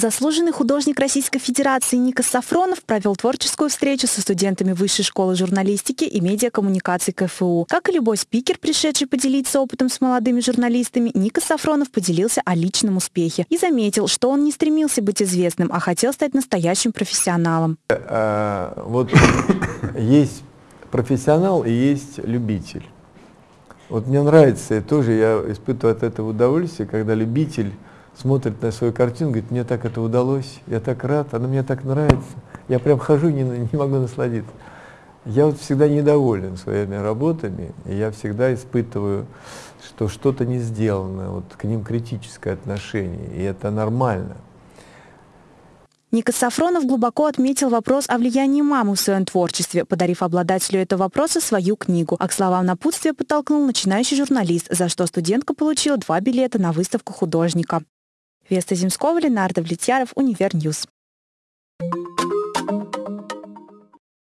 Заслуженный художник Российской Федерации Ника Сафронов провел творческую встречу со студентами Высшей школы журналистики и медиакоммуникаций КФУ. Как и любой спикер, пришедший поделиться опытом с молодыми журналистами, Ника Сафронов поделился о личном успехе и заметил, что он не стремился быть известным, а хотел стать настоящим профессионалом. А, вот есть профессионал и есть любитель. Вот мне нравится, тоже я испытываю от этого удовольствие, когда любитель смотрит на свою картину, говорит, мне так это удалось, я так рад, она мне так нравится. Я прям хожу не, не могу насладиться. Я вот всегда недоволен своими работами, и я всегда испытываю, что что-то не сделано, вот к ним критическое отношение, и это нормально. Ника Сафронов глубоко отметил вопрос о влиянии мамы в своем творчестве, подарив обладателю этого вопроса свою книгу. А к словам напутствия подтолкнул начинающий журналист, за что студентка получила два билета на выставку художника. Веста Земского, Ленардо Влетьяров, Универньюз.